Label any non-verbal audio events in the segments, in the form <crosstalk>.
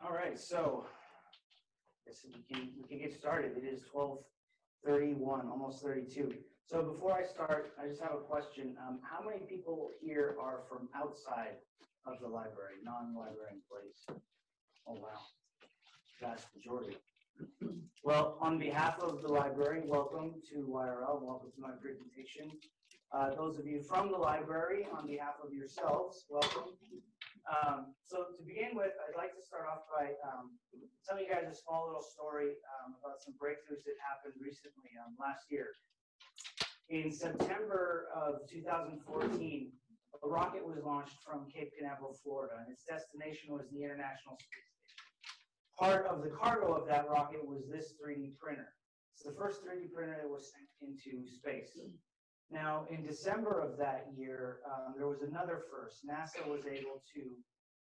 All right, so, guess we can, we can get started. It is twelve thirty-one, almost thirty-two. So before I start, I just have a question. Um, how many people here are from outside of the library, non-library employees? Oh, wow. Vast majority. Well, on behalf of the library, welcome to YRL, welcome to my presentation. Uh, those of you from the library, on behalf of yourselves, welcome. Um, so to begin with, I'd like to start off by um, telling you guys a small little story um, about some breakthroughs that happened recently, um, last year. In September of 2014, a rocket was launched from Cape Canaveral, Florida, and its destination was the International Space Station. Part of the cargo of that rocket was this 3D printer. It's the first 3D printer that was sent into space. Now, in December of that year, um, there was another first. NASA was able to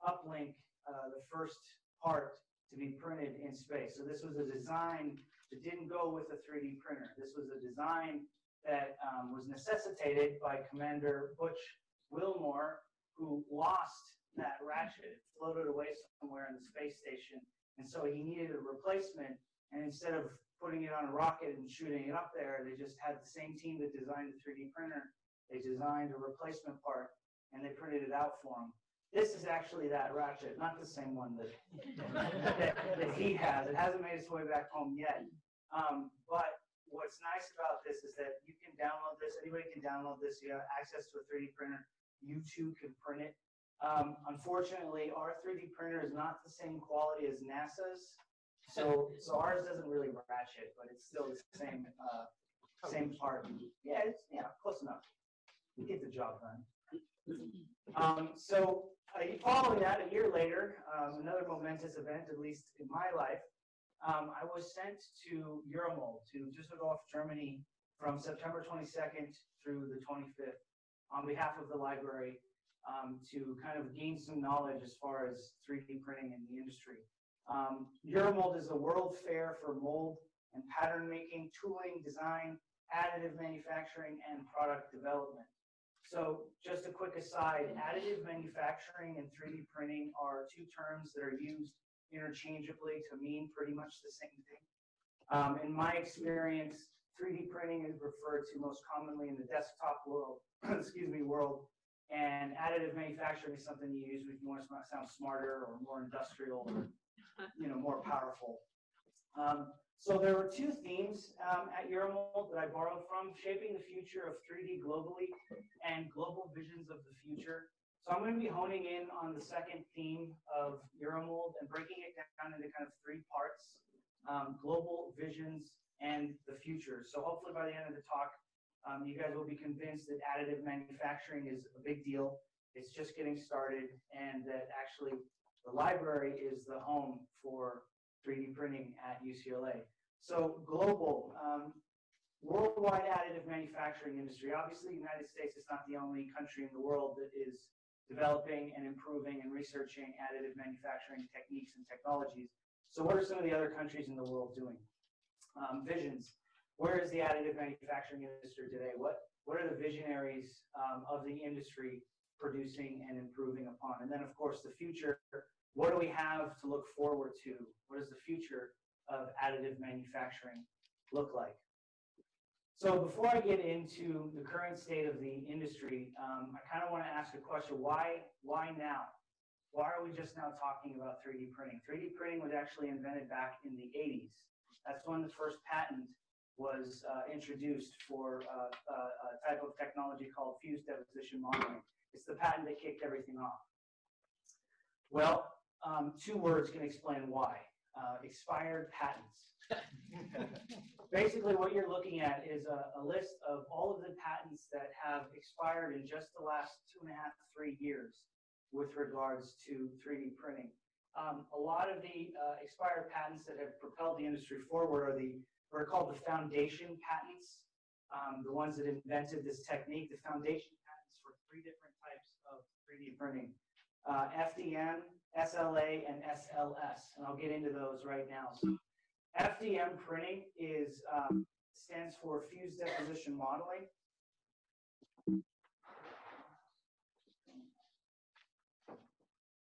uplink uh, the first part to be printed in space. So this was a design that didn't go with a 3D printer. This was a design that um, was necessitated by Commander Butch Wilmore, who lost that ratchet. It floated away somewhere in the space station. And so he needed a replacement. And instead of putting it on a rocket and shooting it up there. They just had the same team that designed the 3D printer. They designed a replacement part and they printed it out for him. This is actually that ratchet, not the same one that, that, that he has. It hasn't made its way back home yet. Um, but what's nice about this is that you can download this. Anybody can download this. You have access to a 3D printer. You too can print it. Um, unfortunately, our 3D printer is not the same quality as NASA's. So, so ours doesn't really ratchet, but it's still the same, uh, same part. Yeah, it's, yeah, close enough. We get the job done. Um, so, uh, following that, a year later, um, another momentous event, at least in my life, um, I was sent to Euromold, to Düsseldorf, Germany, from September 22nd through the 25th on behalf of the library um, to kind of gain some knowledge as far as 3D printing in the industry. Um, Euromold is the world fair for mold and pattern making, tooling, design, additive manufacturing, and product development. So just a quick aside, additive manufacturing and 3D printing are two terms that are used interchangeably to mean pretty much the same thing. Um, in my experience, 3D printing is referred to most commonly in the desktop world, <clears throat> excuse me, world, and additive manufacturing is something you use if you want to sound smarter or more industrial you know, more powerful. Um, so there were two themes um, at Euromold that I borrowed from, shaping the future of 3D globally and global visions of the future. So I'm going to be honing in on the second theme of Euromold and breaking it down into kind of three parts, um, global visions and the future. So hopefully by the end of the talk, um, you guys will be convinced that additive manufacturing is a big deal. It's just getting started and that actually the library is the home for 3D printing at UCLA. So global, um, worldwide additive manufacturing industry. Obviously, the United States is not the only country in the world that is developing and improving and researching additive manufacturing techniques and technologies. So what are some of the other countries in the world doing? Um, visions. Where is the additive manufacturing industry today? What, what are the visionaries um, of the industry producing and improving upon? And then, of course, the future what do we have to look forward to? What does the future of additive manufacturing look like? So before I get into the current state of the industry, um, I kind of want to ask a question. Why, why now? Why are we just now talking about 3D printing? 3D printing was actually invented back in the 80s. That's when the first patent was uh, introduced for uh, uh, a type of technology called fused deposition modeling. It's the patent that kicked everything off. Well, um, two words can explain why. Uh, expired patents. <laughs> Basically, what you're looking at is a, a, list of all of the patents that have expired in just the last two and a half, three years with regards to 3D printing. Um, a lot of the uh, expired patents that have propelled the industry forward are the what are called the foundation patents, um, the ones that invented this technique. The foundation three different types of 3D printing. Uh, FDM, SLA, and SLS, and I'll get into those right now. So FDM printing is um, stands for fused deposition modeling.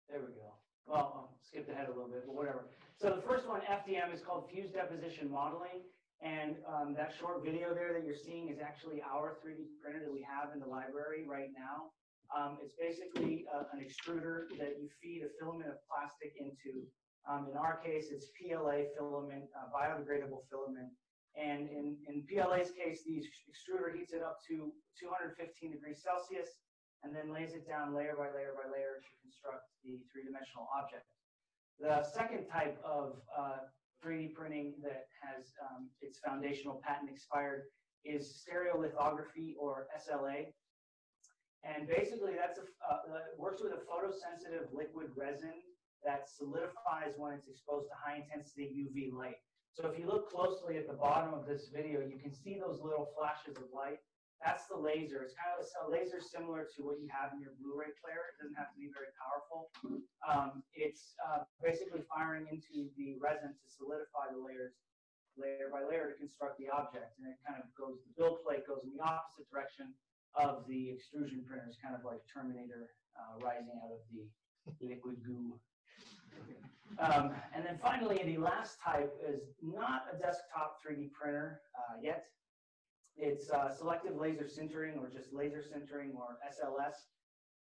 There we go. Well, I skipped ahead a little bit, but whatever. So the first one, FDM, is called Fused Deposition Modeling. And um, that short video there that you're seeing is actually our 3D printer that we have in the library right now. Um, it's basically uh, an extruder that you feed a filament of plastic into. Um, in our case, it's PLA filament, uh, biodegradable filament. And in, in PLA's case, the extruder heats it up to 215 degrees Celsius and then lays it down layer by layer by layer to construct the three-dimensional object. The second type of uh, 3D printing that has um, its foundational patent expired is stereolithography or SLA. And basically that's a, uh, works with a photosensitive liquid resin that solidifies when it's exposed to high intensity UV light. So if you look closely at the bottom of this video, you can see those little flashes of light. That's the laser. It's kind of a, laser similar to what you have in your Blu-ray player. It doesn't have to be very powerful. Um, it's uh, basically firing into the resin to solidify the layers layer by layer to construct the object. And it kind of goes, the build plate goes in the opposite direction of the extrusion printers, kind of like Terminator uh, rising out of the liquid goo um, and then finally, the last type is not a desktop 3D printer uh, yet. It's uh, selective laser sintering or just laser sintering or SLS.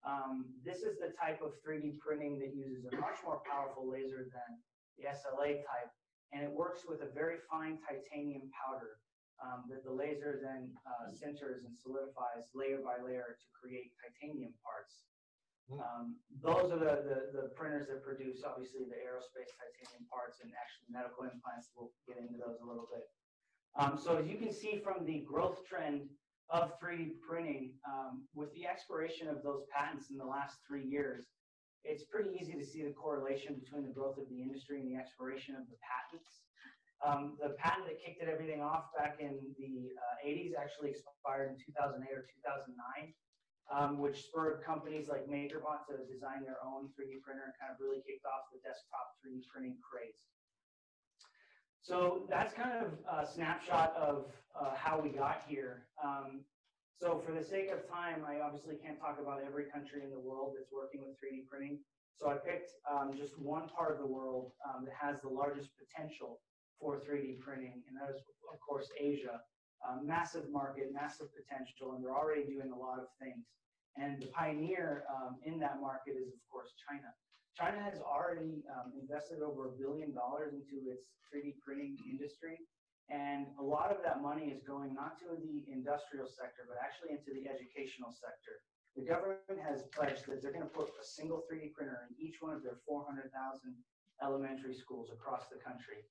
Um, this is the type of 3D printing that uses a much more powerful laser than the SLA type, and it works with a very fine titanium powder um, that the laser then uh, sinters and solidifies layer by layer to create titanium parts. Hmm. Um, those are the, the, the, printers that produce, obviously, the aerospace titanium parts and actually medical implants. We'll get into those a little bit. Um, so as you can see from the growth trend of 3D printing, um, with the expiration of those patents in the last three years, it's pretty easy to see the correlation between the growth of the industry and the expiration of the patents. Um, the patent that kicked everything off back in the uh, 80s actually expired in 2008 or 2009 um, which spurred companies like MakerBot to design their own 3D printer and kind of really kicked off the desktop 3D printing craze. So that's kind of a snapshot of uh, how we got here. Um, so for the sake of time, I obviously can't talk about every country in the world that's working with 3D printing. So I picked um, just one part of the world um, that has the largest potential for 3D printing, and that is, of course, Asia uh, massive market, massive potential, and they're already doing a lot of things. And the pioneer um, in that market is, of course, China. China has already um, invested over a billion dollars into its 3D printing industry. And a lot of that money is going not to the industrial sector, but actually into the educational sector. The government has pledged that they're going to put a single 3D printer in each one of their 400,000 elementary schools across the country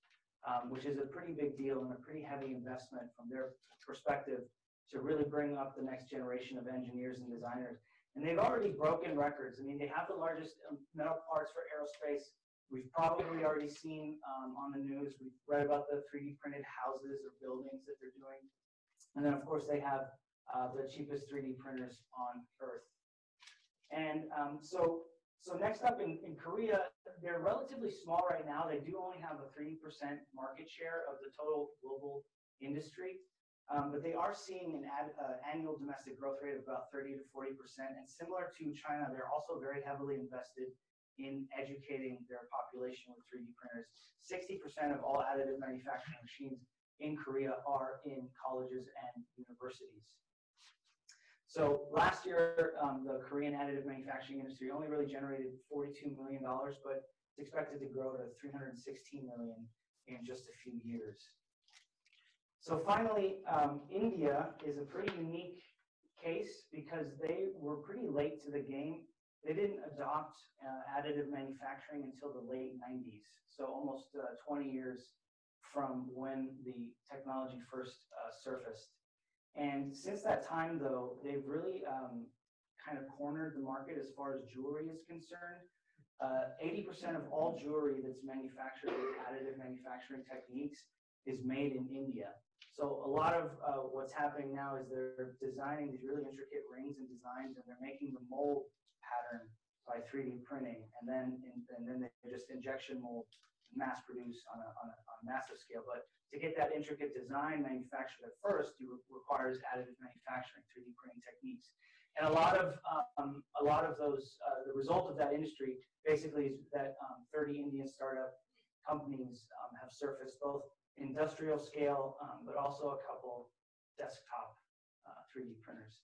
um, which is a pretty big deal and a pretty heavy investment from their perspective to really bring up the next generation of engineers and designers. And they've already broken records. I mean, they have the largest um, metal parts for aerospace. We've probably already seen um, on the news, we've read about the 3D printed houses or buildings that they're doing. And then, of course, they have uh, the cheapest 3D printers on Earth. And um, so so next up in, in Korea, they're relatively small right now. They do only have a 3% market share of the total global industry. Um, but they are seeing an ad, uh, annual domestic growth rate of about 30 to 40%. And similar to China, they're also very heavily invested in educating their population with 3D printers. 60% of all additive manufacturing machines in Korea are in colleges and universities. So last year, um, the Korean additive manufacturing industry only really generated $42 million, but it's expected to grow to 316 million in just a few years. So finally, um, India is a pretty unique case because they were pretty late to the game. They didn't adopt uh, additive manufacturing until the late 90s, so almost uh, 20 years from when the technology first uh, surfaced. And since that time, though, they've really um, kind of cornered the market as far as jewelry is concerned. 80% uh, of all jewelry that's manufactured with additive manufacturing techniques is made in India. So a lot of uh, what's happening now is they're designing these really intricate rings and designs, and they're making the mold pattern by 3D printing, and then in, and then they just injection mold, mass produce on a, on a, on a massive scale. But to get that intricate design manufactured at first, requires additive manufacturing, 3D printing techniques. And a lot of, um, a lot of those, uh, the result of that industry basically is that um, 30 Indian startup companies um, have surfaced both industrial scale, um, but also a couple desktop uh, 3D printers.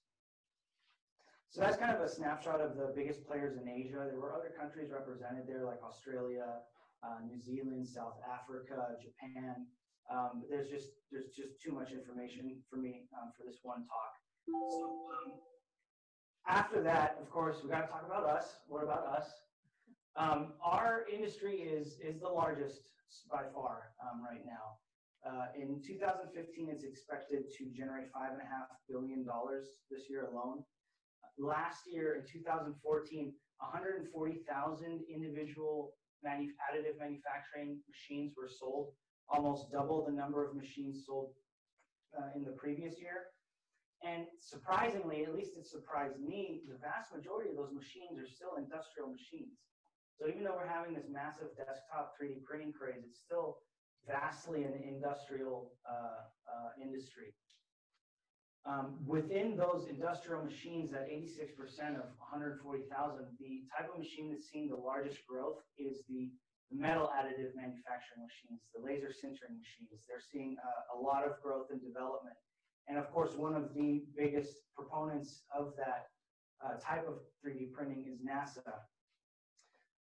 So that's kind of a snapshot of the biggest players in Asia. There were other countries represented there like Australia, uh, New Zealand, South Africa, Japan. Um, but there's just there's just too much information for me um, for this one talk. So um, after that, of course, we got to talk about us. What about us? Um, our industry is is the largest by far um, right now. Uh, in 2015, it's expected to generate five and a half billion dollars this year alone. Last year, in 2014, 140,000 individual manu additive manufacturing machines were sold, almost double the number of machines sold uh, in the previous year. And surprisingly, at least it surprised me, the vast majority of those machines are still industrial machines. So even though we're having this massive desktop 3D printing craze, it's still vastly an industrial uh, uh, industry. Um, within those industrial machines, that 86% of 140,000, the type of machine that's seeing the largest growth is the metal additive manufacturing machines, the laser sintering machines. They're seeing uh, a lot of growth and development. And of course, one of the biggest proponents of that uh, type of 3D printing is NASA.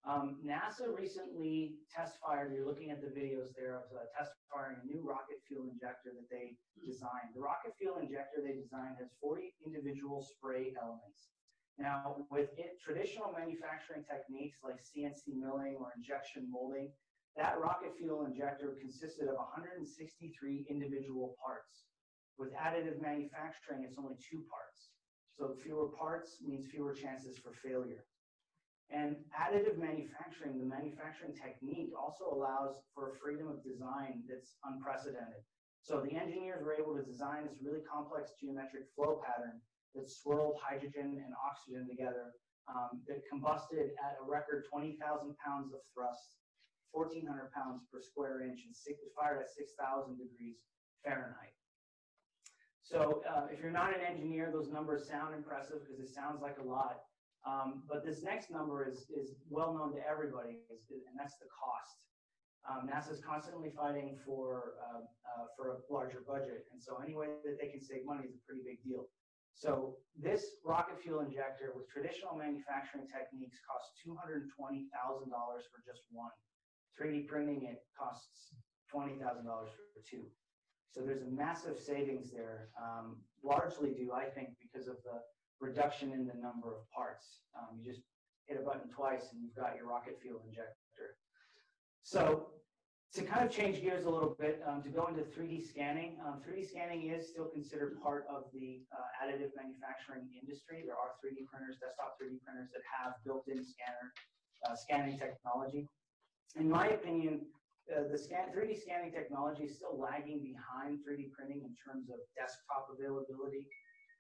Um, NASA recently test fired, you're looking at the videos there of uh, test firing a new rocket fuel injector that they designed. The rocket fuel injector they designed has 40 individual spray elements. Now, with it, traditional manufacturing techniques like CNC milling or injection molding, that rocket fuel injector consisted of 163 individual parts. With additive manufacturing, it's only two parts. So fewer parts means fewer chances for failure. And additive manufacturing, the manufacturing technique also allows for freedom of design that's unprecedented. So the engineers were able to design this really complex geometric flow pattern that swirled hydrogen and oxygen together um, that combusted at a record 20,000 pounds of thrust, 1,400 pounds per square inch, and six, fired at 6,000 degrees Fahrenheit. So uh, if you're not an engineer, those numbers sound impressive because it sounds like a lot. Um, but this next number is, is well known to everybody, and that's the cost. Um, NASA is constantly fighting for, uh, uh, for a larger budget, and so any way that they can save money is a pretty big deal. So this rocket fuel injector with traditional manufacturing techniques costs $220,000 for just one. 3D printing it costs $20,000 for two. So there's a massive savings there, um, largely due, I think, because of the reduction in the number of parts. Um, you just hit a button twice and you've got your rocket fuel injector. So to kind of change gears a little bit, um, to go into 3D scanning, um, 3D scanning is still considered part of the uh, additive manufacturing industry. There are 3D printers, desktop 3D printers that have built-in scanner uh, scanning technology. In my opinion, uh, the scan, 3D scanning technology is still lagging behind 3D printing in terms of desktop availability.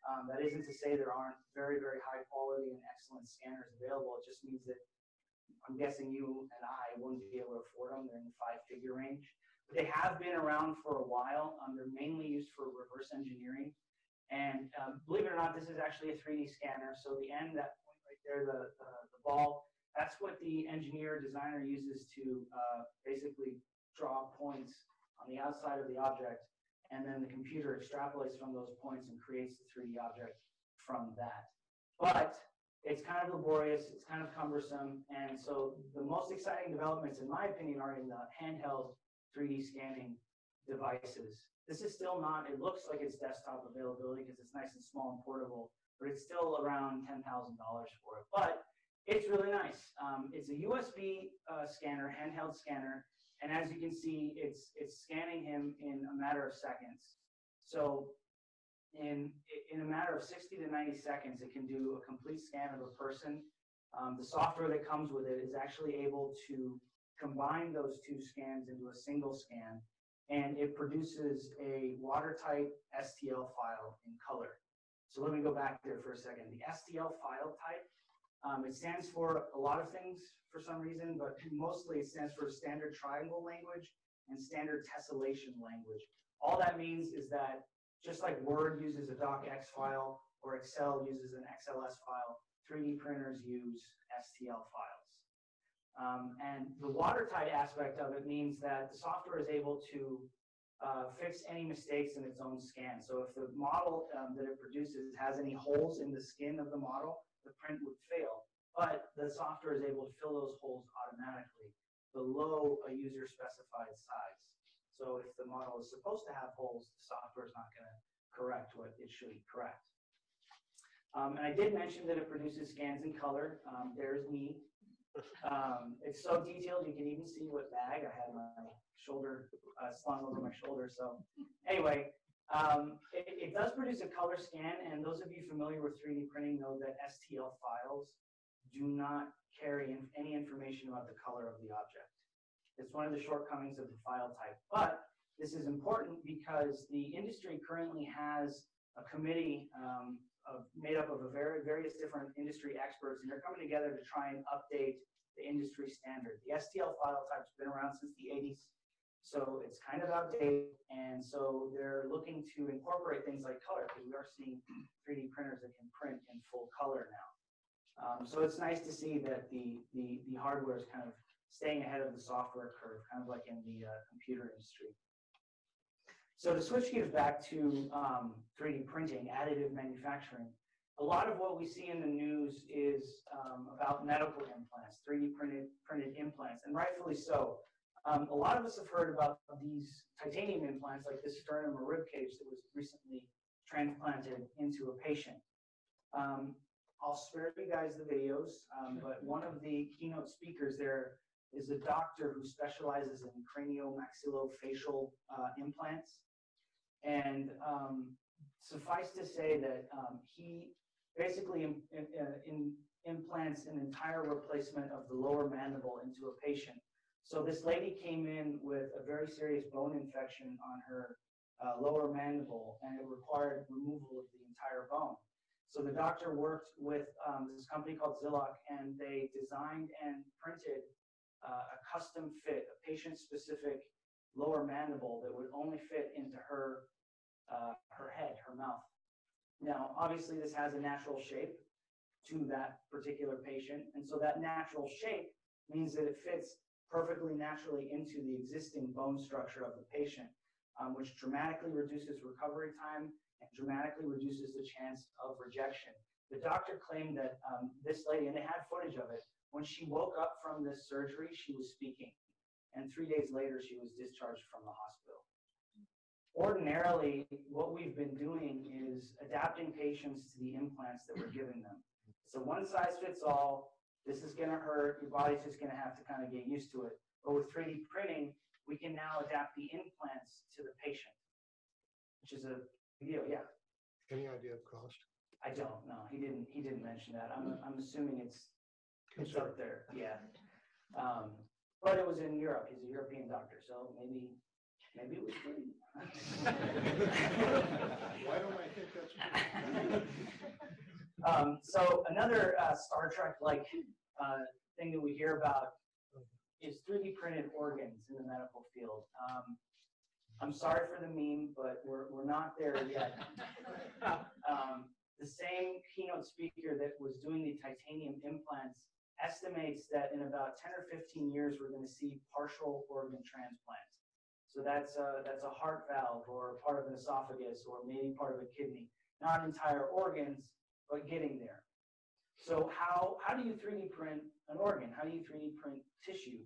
Um, that isn't to say there aren't very, very high quality and excellent scanners available. It just means that I'm guessing you and I wouldn't be able to afford them. They're in the five figure range. But they have been around for a while. Um, they're mainly used for reverse engineering. And um, believe it or not, this is actually a 3D scanner. So the end, that point right there, the, uh, the ball, that's what the engineer designer uses to uh, basically draw points on the outside of the object and then the computer extrapolates from those points and creates the 3D object from that. But it's kind of laborious, it's kind of cumbersome, and so the most exciting developments, in my opinion, are in the handheld 3D scanning devices. This is still not, it looks like it's desktop availability because it's nice and small and portable, but it's still around $10,000 for it. But it's really nice. Um, it's a USB uh, scanner, handheld scanner, and as you can see, it's, it's scanning him in a matter of seconds. So in, in a matter of 60 to 90 seconds, it can do a complete scan of a person. Um, the software that comes with it is actually able to combine those two scans into a single scan, and it produces a watertight STL file in color. So let me go back there for a second. The STL file type um, it stands for a lot of things for some reason, but mostly it stands for standard triangle language and standard tessellation language. All that means is that just like Word uses a docx file or Excel uses an XLS file. 3D printers use STL files. Um, and the watertight aspect of it means that the software is able to uh, fix any mistakes in its own scan. So if the model um, that it produces has any holes in the skin of the model, the print would fail. But the software is able to fill those holes automatically below a user specified size. So if the model is supposed to have holes, the software is not going to correct what it should correct. Um, and I did mention that it produces scans in color. Um, there's me. Um, it's so detailed, you can even see what bag I had my shoulder uh, slung over my shoulder. So anyway, um, it, it, does produce a color scan, and those of you familiar with 3D printing know that STL files do not carry in any information about the color of the object. It's one of the shortcomings of the file type. But this is important because the industry currently has a committee um, of, made up of a very various different industry experts, and they're coming together to try and update the industry standard. The STL file type's been around since the 80s, so it's kind of outdated, and so they're looking to incorporate things like color, because we are seeing 3D printers that can print in full color now. Um, so it's nice to see that the, the, the hardware is kind of staying ahead of the software curve, kind of like in the uh, computer industry. So to switch gears back to um, 3D printing, additive manufacturing, a lot of what we see in the news is um, about medical implants, 3D printed, printed implants, and rightfully so. Um, a lot of us have heard about these titanium implants, like this sternum or rib cage that was recently transplanted into a patient. Um, I'll spare you guys the videos, um, but one of the keynote speakers there is a doctor who specializes in craniomaxillofacial uh, implants. And um, suffice to say that um, he basically in, in, in implants an entire replacement of the lower mandible into a patient. So this lady came in with a very serious bone infection on her uh, lower mandible, and it required removal of the entire bone. So the doctor worked with um, this company called Xilloc, and they designed and printed uh, a custom fit, a patient-specific lower mandible that would only fit into her uh, her head, her mouth. Now, obviously, this has a natural shape to that particular patient, and so that natural shape means that it fits perfectly naturally into the existing bone structure of the patient, um, which dramatically reduces recovery time and dramatically reduces the chance of rejection. The doctor claimed that um, this lady, and they had footage of it, when she woke up from this surgery, she was speaking. And three days later, she was discharged from the hospital. Ordinarily, what we've been doing is adapting patients to the implants that we're giving them. So one size fits all. This is going to hurt. Your body's just going to have to kind of get used to it. But with 3D printing, we can now adapt the implants to the patient, which is a deal. Yeah. Any idea of cost? I don't know. He didn't. He didn't mention that. I'm. I'm assuming it's. It's up there. Yeah. Um, but it was in Europe. He's a European doctor, so maybe. Maybe it was free. <laughs> Why don't I think that's? <laughs> um, so another uh, Star Trek-like uh, thing that we hear about is 3D printed organs in the medical field. Um, I'm sorry for the meme, but we're, we're not there yet. <laughs> um, the same keynote speaker that was doing the titanium implants estimates that in about 10 or 15 years, we're going to see partial organ transplants. So that's a, that's a heart valve or part of an esophagus or maybe part of a kidney. Not entire organs, but getting there. So how, how do you 3D print an organ? How do you 3D print tissue?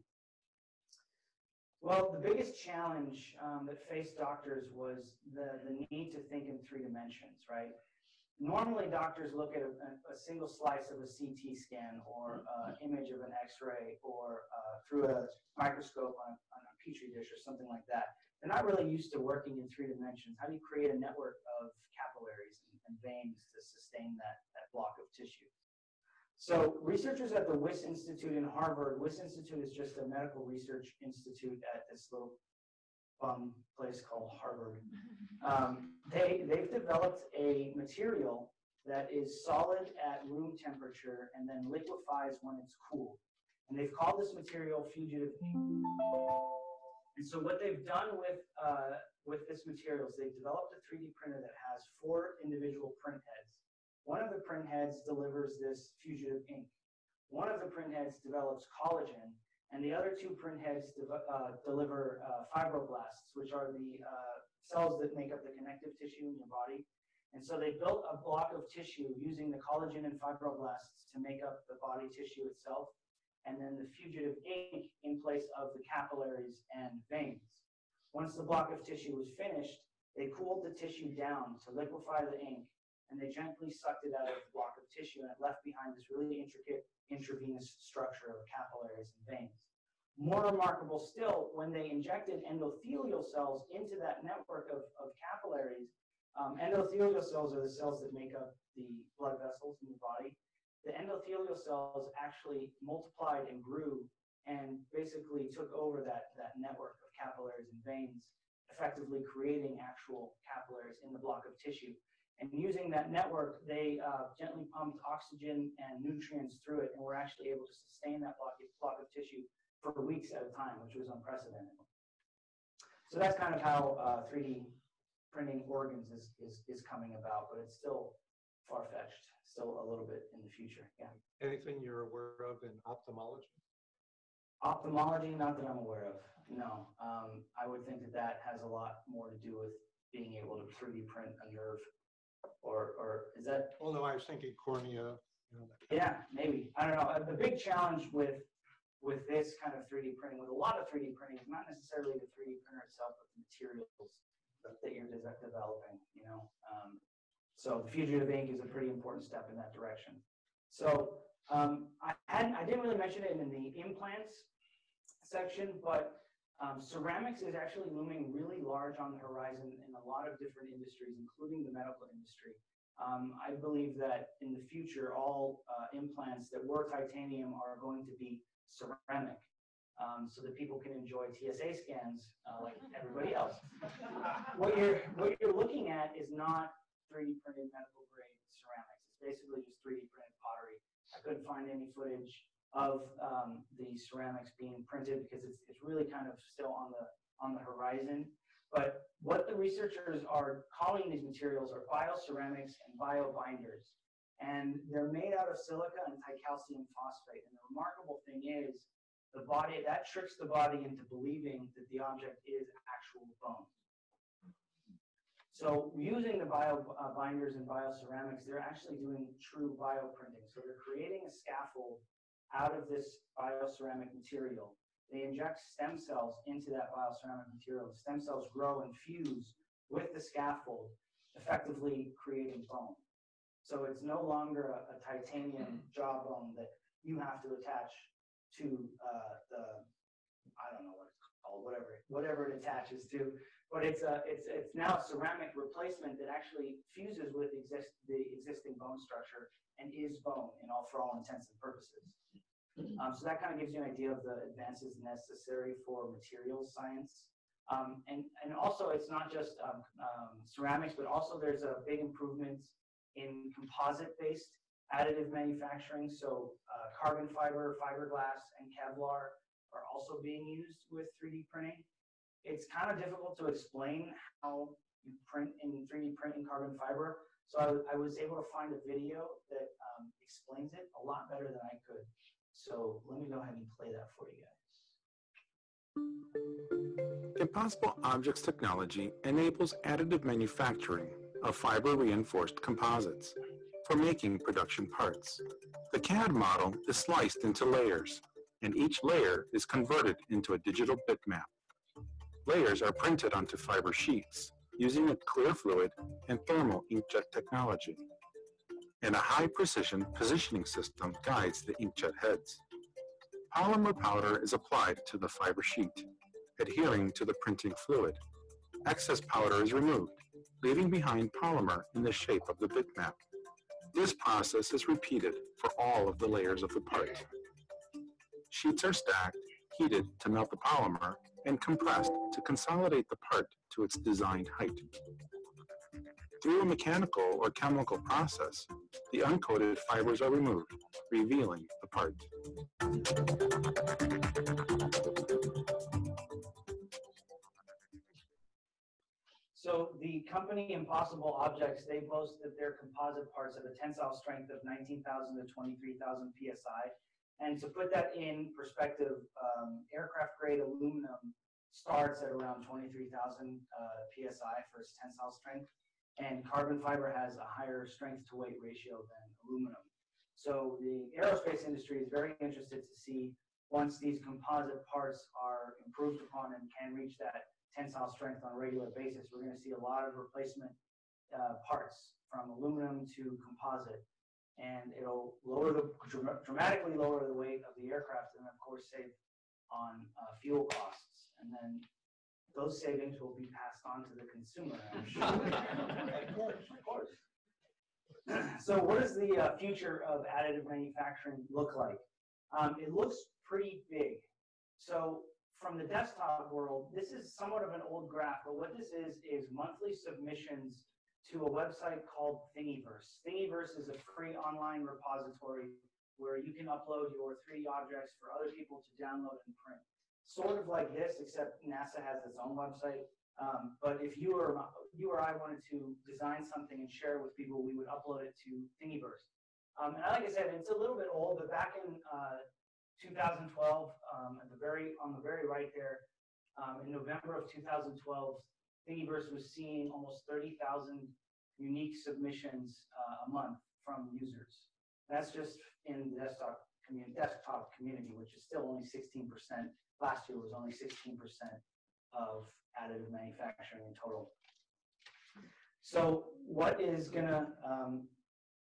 Well, the biggest challenge um, that faced doctors was the, the need to think in three dimensions, right? Normally, doctors look at a, a single slice of a CT scan or uh, image of an X-ray or uh, through a microscope on, on a petri dish or something like that. They're not really used to working in three dimensions. How do you create a network of capillaries and, veins to sustain that, that block of tissue? So researchers at the Wyss Institute in Harvard, Wyss Institute is just a medical research institute at this little fun place called Harvard. <laughs> Um, they, they've developed a material that is solid at room temperature and then liquefies when it's cool. And they've called this material fugitive ink. And so what they've done with, uh, with this material is they've developed a 3D printer that has four individual print heads One of the print heads delivers this fugitive ink. One of the print heads develops collagen, and the other two print heads deve- uh, deliver uh, fibroblasts, which are the uh, cells that make up the connective tissue in your body. And so they built a block of tissue using the collagen and fibroblasts to make up the body tissue itself, and then the fugitive ink in place of the capillaries and veins. Once the block of tissue was finished, they cooled the tissue down to liquefy the ink, and they gently sucked it out of the block of tissue, and it left behind this really intricate intravenous structure of capillaries and veins. More remarkable still, when they injected endothelial cells into that network of, of capillaries, um, endothelial cells are the cells that make up the blood vessels in the body. The endothelial cells actually multiplied and grew and basically took over that, that network capillaries and veins, effectively creating actual capillaries in the block of tissue. And using that network, they uh, gently pumped oxygen and nutrients through it and were actually able to sustain that block, block of tissue for weeks at a time, which was unprecedented. So that's kind of how uh, 3D printing organs is, is, is coming about, but it's still far-fetched, still a little bit in the future, yeah. Anything you're aware of in ophthalmology? Ophthalmology, not that I'm aware of, no. Um, I would think that that has a lot more to do with being able to 3D print a nerve, or, or is that Well, no, I was thinking cornea, you know, Yeah, maybe. I don't know. Uh, The big challenge with with this kind of 3D printing, with a lot of 3D printing, is not necessarily the 3D printer itself, but the materials that you're de- developing. You know, um, so the fugitive ink is a pretty important step in that direction. So um, I hadn't, I didn't really mention it in the implants section, but um, ceramics is actually looming really large on the horizon in a lot of different industries, including the medical industry. Um, I believe that in the future, all uh, implants that were titanium are going to be ceramic, um, so that people can enjoy TSA scans uh, like everybody else. <laughs> what you're what you're looking at is not 3D printed medical grade ceramics. It's basically just 3D printed pottery. I couldn't find any footage of um, the ceramics being printed because it's it's really kind of still on the on the horizon. But what the researchers are calling these materials are bioceramics and biobinders. And they're made out of silica and dicalcium phosphate. And the remarkable thing is, the body, that tricks the body into believing that the object is actual bone. So using the bio uh, binders and bioceramics, they're actually doing true bioprinting. So they're creating a scaffold out of this bioceramic material. They inject stem cells into that bioceramic material. The stem cells grow and fuse with the scaffold, effectively creating bone. So it's no longer a, a titanium jawbone that you have to attach to uh, the, I don't know what it's called, whatever, whatever it attaches to. But it's a, it's, it's now a ceramic replacement that actually fuses with exist, the existing bone structure and is bone in all, for all intents and purposes. Um, so that kind of gives you an idea of the advances necessary for materials science. Um, and, and also it's not just um, um, ceramics, but also there's a big improvement in composite-based additive manufacturing. So uh, carbon fiber, fiberglass, and Kevlar are also being used with 3D printing. It's kind of difficult to explain how you print in 3D print in carbon fiber. So I, I was able to find a video that um, explains it a lot better than I could. So let me go ahead and play that for you guys. Impossible Objects technology enables additive manufacturing of fiber-reinforced composites for making production parts. The CAD model is sliced into layers, and each layer is converted into a digital bitmap. Layers are printed onto fiber sheets using a clear fluid and thermal inkjet technology. And a high-precision positioning system guides the inkjet heads. Polymer powder is applied to the fiber sheet, adhering to the printing fluid. Excess powder is removed, leaving behind polymer in the shape of the bitmap. This process is repeated for all of the layers of the part. Sheets are stacked, heated to melt the polymer, and compressed to consolidate the part to its designed height. Through a mechanical or chemical process, the uncoated fibers are removed, revealing the part. So the company Impossible Objects, they boast that their composite parts have a tensile strength of 19,000 to 23,000 psi. And to put that in perspective, um, aircraft grade aluminum starts at around 23,000 uh, psi for its tensile strength, and carbon fiber has a higher strength to weight ratio than aluminum. So the aerospace industry is very interested to see once these composite parts are improved upon and can reach that tensile strength on a regular basis, we're going to see a lot of replacement uh, parts from aluminum to composite. And it'll lower the dramatically lower the weight of the aircraft and of course save on uh, fuel costs. And then those savings will be passed on to the consumer, <laughs> I'm sure. of course, of course. <clears throat> so what does the uh, future of additive manufacturing look like? Um, it looks pretty big. So from the desktop world, this is somewhat of an old graph, but what this is, is monthly submissions to a website called Thingiverse. Thingiverse is a free online repository where you can upload your 3D objects for other people to download and print. Sort of like this, except NASA has its own website. Um, but if you or, you or I wanted to design something and share it with people, we would upload it to Thingiverse. Um, and like I said, it's a little bit old, but back in uh, 2012, um, at the very on the very right there, um, in November of 2012, Thingiverse was seeing almost 30,000 unique submissions uh, a month from users. That's just in the desktop community, desktop community, which is still only 16%. Last year was only 16% of additive manufacturing in total. So what is going to um,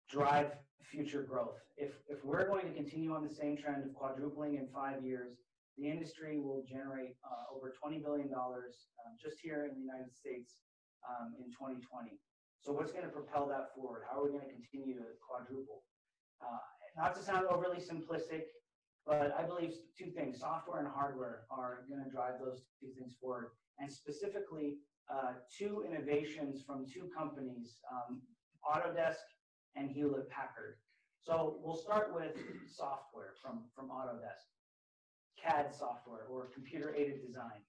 drive future growth? If, if we're going to continue on the same trend of quadrupling in five years, the industry will generate uh, over $20 billion um, just here in the United States um, in 2020. So what's going to propel that forward? How are we going to continue to quadruple? Uh, not to sound overly simplistic, but I believe two things, software and hardware are going to drive those two things forward. And specifically, uh, two innovations from two companies, um, Autodesk and Hewlett Packard. So we'll start with software from, from Autodesk, CAD software or computer aided design.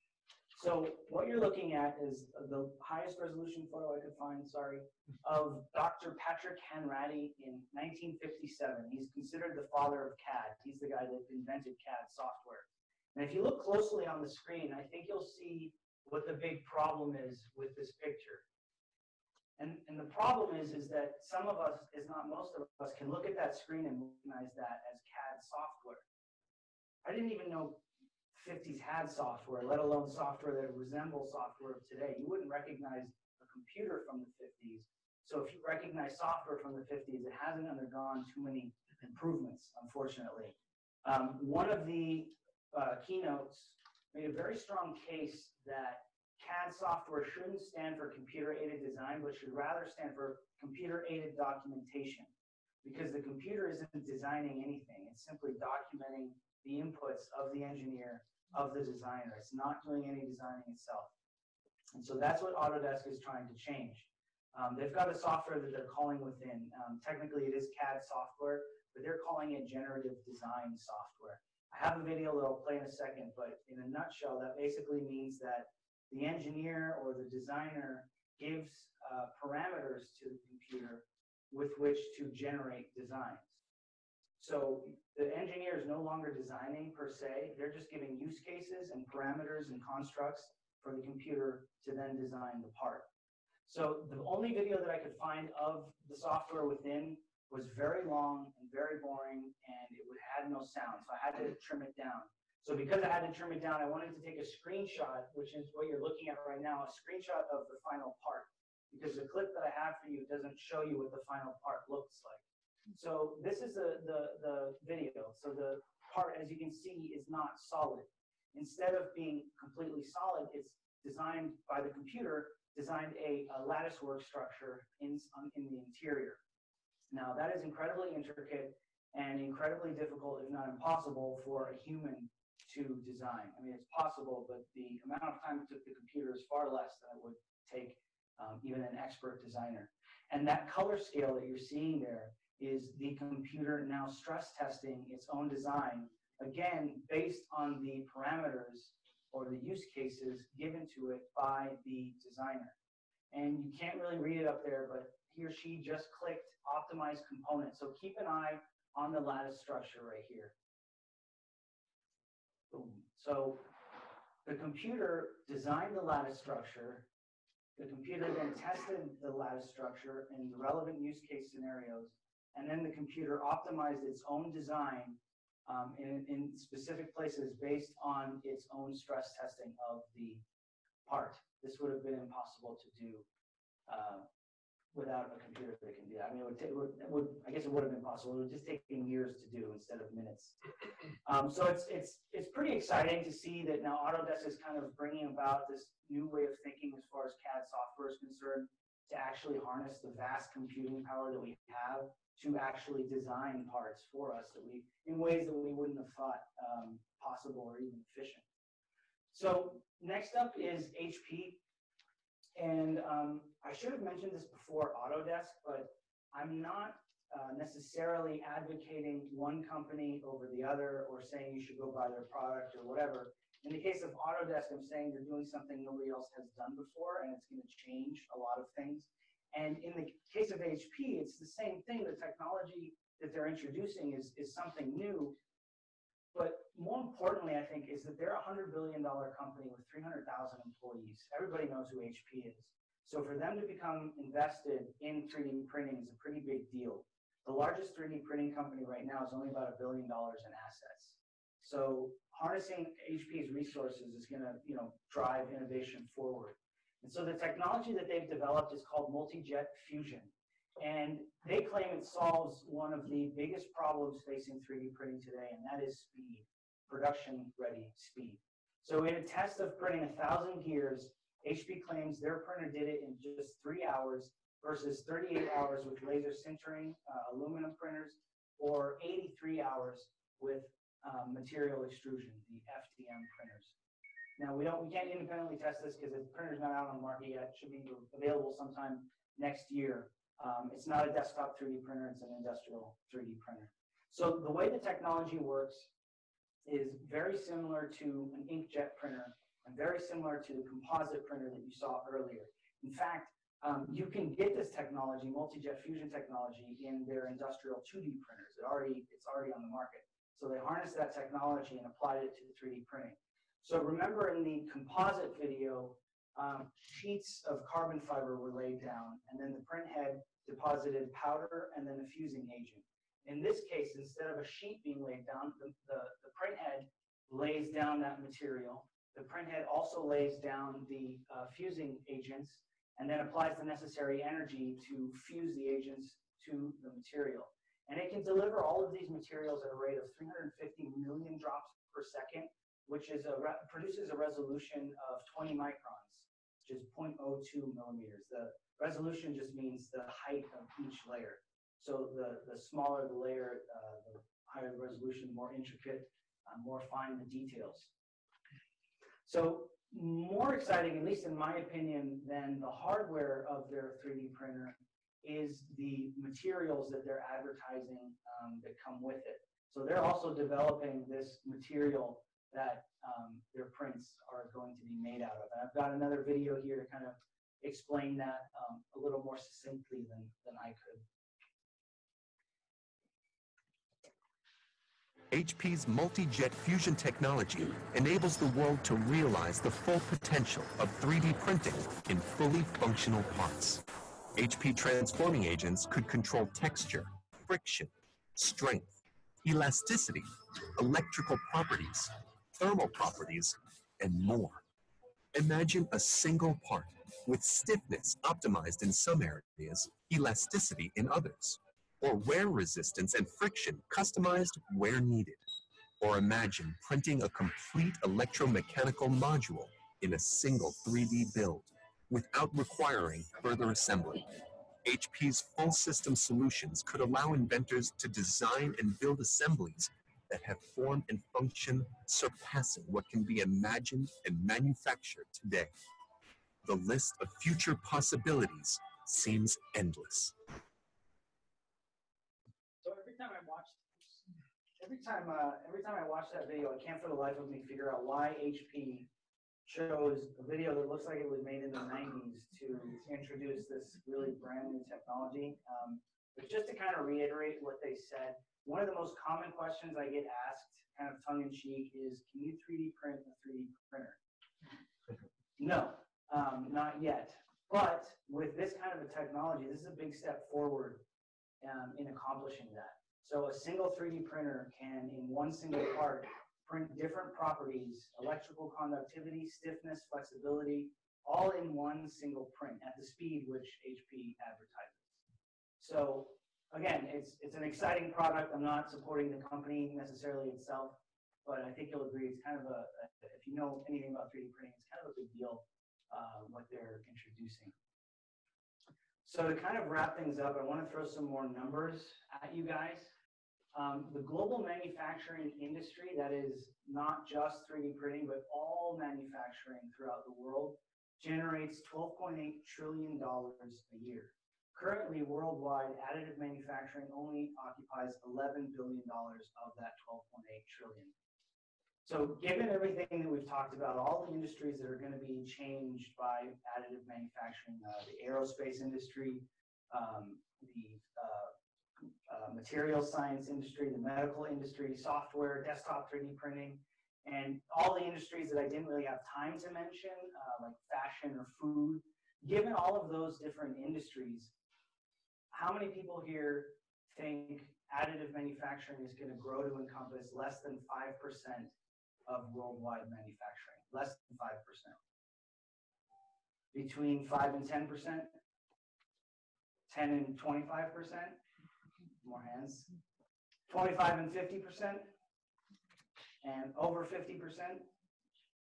So what you're looking at is the highest resolution photo I could find, sorry, of Dr. Patrick Hanratty in 1957. He's considered the father of CAD. He's the guy that invented CAD software. And if you look closely on the screen, I think you'll see what the big problem is with this picture. And, and the problem is, is that some of us, is not most of us, can look at that screen and recognize that as CAD software. I didn't even know 50s had software, let alone software that resembles software of today. You wouldn't recognize a computer from the 50s. So if you recognize software from the 50s, it hasn't undergone too many improvements, unfortunately. Um, one of the uh, keynotes made a very strong case that CAD software shouldn't stand for computer-aided design, but should rather stand for computer-aided documentation. Because the computer isn't designing anything, it's simply documenting the inputs of the engineer, of the designer. It's not doing any designing itself. And so that's what Autodesk is trying to change. Um, they've got a software that they're calling within. Um, technically, it is CAD software, but they're calling it generative design software. I have a video that I'll play in a second, but in a nutshell, that basically means that the engineer or the designer gives uh, parameters to the computer with which to generate designs. So the engineer is no longer designing per se, they're just giving use cases and parameters and constructs for the computer to then design the part. So the only video that I could find of the software within was very long and very boring and it had no sound, so I had to trim it down. So because I had to trim it down, I wanted to take a screenshot, which is what you're looking at right now, a screenshot of the final part. Because the clip that I have for you doesn't show you what the final part looks like. So this is the, the, the video. So the part, as you can see, is not solid. Instead of being completely solid, it's designed by the computer, designed a, a lattice work structure in, in the interior. Now that is incredibly intricate and incredibly difficult, if not impossible, for a human to design. I mean, it's possible, but the amount of time it took the computer is far less than it would take um, even an expert designer. And that color scale that you're seeing there is the computer now stress testing its own design, again, based on the parameters or the use cases given to it by the designer. And you can't really read it up there, but he or she just clicked optimize component. So keep an eye on the lattice structure right here. Boom. So the computer designed the lattice structure. The computer then tested the lattice structure in the relevant use case scenarios. And then the computer optimized its own design um, in, in specific places based on its own stress testing of the part. This would have been impossible to do uh, without a computer that can do that. I mean, it would, it would, it would, I guess it would have been possible. It would just take years to do instead of minutes. <clears throat> Um, so it's, it's, it's pretty exciting to see that now Autodesk is kind of bringing about this new way of thinking as far as CAD software is concerned to actually harness the vast computing power that we have to actually design parts for us that we, in ways that we wouldn't have thought um, possible or even efficient. So next up is HP. And um, I should have mentioned this before Autodesk, but I'm not uh, necessarily advocating one company over the other or saying you should go buy their product or whatever. In the case of Autodesk, I'm saying they're doing something nobody else has done before, and it's going to change a lot of things. And in the case of HP, it's the same thing. The technology that they're introducing is, is something new. But more importantly, I think, is that they're a $100 billion company with 300,000 employees. Everybody knows who HP is. So for them to become invested in 3D printing is a pretty big deal. The largest 3D printing company right now is only about a billion dollars in assets. So harnessing HP's resources is going to, you know, drive innovation forward. And so the technology that they've developed is called multi-jet fusion. And they claim it solves one of the biggest problems facing 3D printing today, and that is speed, production ready speed. So in a test of printing a thousand gears, HP claims their printer did it in just three hours versus 38 hours with laser sintering uh, aluminum printers or 83 hours with um, material extrusion, the FDM printers. Now we don't, we can't independently test this because the printer's not out on the market yet. It should be available sometime next year. Um, it's not a desktop 3D printer, it's an industrial 3D printer. So the way the technology works is very similar to an inkjet printer and very similar to the composite printer that you saw earlier. In fact, um, you can get this technology, multi-jet fusion technology, in their industrial 2D printers. It already, it's already on the market. So they harnessed that technology and applied it to 3D printing. So remember in the composite video, um, sheets of carbon fiber were laid down, and then the print head deposited powder and then a fusing agent. In this case, instead of a sheet being laid down, the, the, the print head lays down that material. The print head also lays down the uh, fusing agents and then applies the necessary energy to fuse the agents to the material. And it can deliver all of these materials at a rate of 350 million drops per second, which is a produces a resolution of 20 microns which is 0.02 millimeters. The resolution just means the height of each layer. So the, the smaller the layer, uh, the higher the resolution, more intricate, uh, more fine the details. So more exciting, at least in my opinion, than the hardware of their 3D printer is the materials that they're advertising um, that come with it. So they're also developing this material that um, their prints are going to be made out of. And I've got another video here to kind of explain that um, a little more succinctly than, than I could. HP's multi-jet fusion technology enables the world to realize the full potential of 3D printing in fully functional parts. HP transforming agents could control texture, friction, strength, elasticity, electrical properties, thermal properties, and more. Imagine a single part with stiffness optimized in some areas, elasticity in others, or wear resistance and friction customized where needed. Or imagine printing a complete electromechanical module in a single 3D build without requiring further assembly. HP's full system solutions could allow inventors to design and build assemblies that have form and function surpassing what can be imagined and manufactured today. The list of future possibilities seems endless. Every time I watch, every time, uh, every time I watch that video, I can't for the life of me figure out why HP chose a video that looks like it was made in the nineties to introduce this really brand new technology. Um, but just to kind of reiterate what they said, one of the most common questions I get asked, kind of tongue in cheek, is can you 3D print a 3D printer? <laughs> No, um, not yet. But with this kind of a technology, this is a big step forward um, in accomplishing that. So a single 3D printer can, in one single part, print different properties, electrical conductivity, stiffness, flexibility, all in one single print at the speed which HP advertises. So again, it's, it's an exciting product. I'm not supporting the company necessarily itself, but I think you'll agree it's kind of a, if you know anything about 3D printing, it's kind of a big deal uh, what they're introducing. So to kind of wrap things up, I want to throw some more numbers at you guys. Um, the global manufacturing industry, that is not just 3D printing, but all manufacturing throughout the world, generates $12.8 trillion a year. Currently, worldwide, additive manufacturing only occupies $11 billion of that 12.8 trillion. So given everything that we've talked about, all the industries that are going to be changed by additive manufacturing, uh, the aerospace industry, um, the uh, uh, material science industry, the medical industry, software, desktop 3D printing, and all the industries that I didn't really have time to mention, uh, like fashion or food. Given all of those different industries, how many people here think additive manufacturing is going to grow to encompass less than 5% of worldwide manufacturing? Less than 5%. Between 5 and 10%? 10 and 25%? More hands. 25 and 50%? And over 50%?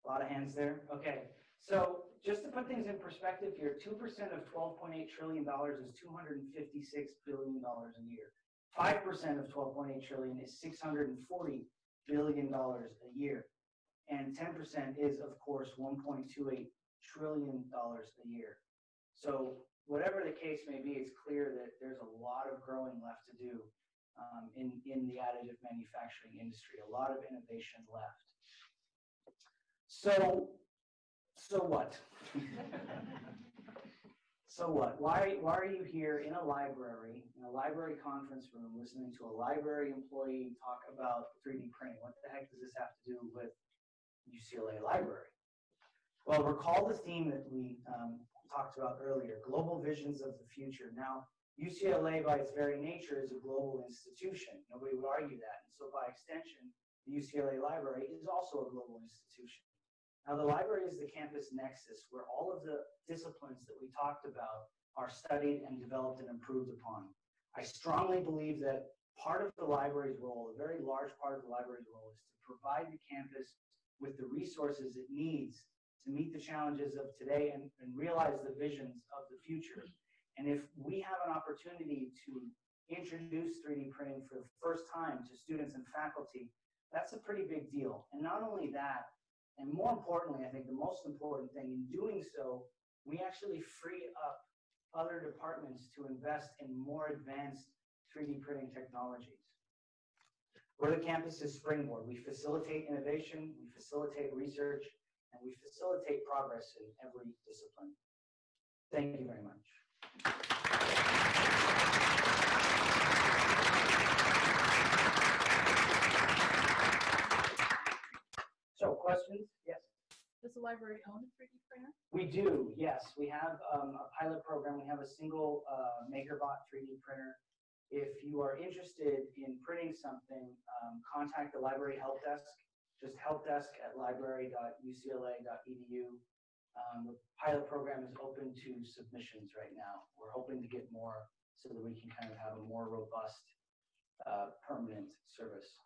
A lot of hands there. Okay. So just to put things in perspective here, 2% of $12.8 trillion is $256 billion a year. 5% of 12.8 trillion is 640 billion dollars a year. And 10% is, of course, 1.28 trillion dollars a year. So whatever the case may be, it's clear that there's a lot of growing left to do um, in, in the additive manufacturing industry, a lot of innovation left. So, so what? <laughs> So what? Why, why are you here in a library, in a library conference room, listening to a library employee talk about 3D printing? What the heck does this have to do with UCLA Library? Well, recall the theme that we um, talked about earlier, global visions of the future. Now, UCLA by its very nature is a global institution. Nobody would argue that. And so by extension, the UCLA Library is also a global institution. Now, the library is the campus nexus where all of the disciplines that we talked about are studied and developed and improved upon. I strongly believe that part of the library's role, a very large part of the library's role, is to provide the campus with the resources it needs to meet the challenges of today and, and realize the visions of the future. And if we have an opportunity to introduce 3D printing for the first time to students and faculty, that's a pretty big deal. And not only that, and more importantly, I think the most important thing in doing so, we actually free up other departments to invest in more advanced 3D printing technologies. We're the campus's springboard. We facilitate innovation, we facilitate research, and we facilitate progress in every discipline. Thank you very much. So questions? Yes? Does the library own a 3D printer? We do, yes. We have um, a pilot program. We have a single uh, MakerBot 3D printer. If you are interested in printing something, um, contact the library help desk. Just helpdesk at library.ucla.edu. Um, the pilot program is open to submissions right now. We're hoping to get more so that we can kind of have a more robust, uh, permanent service.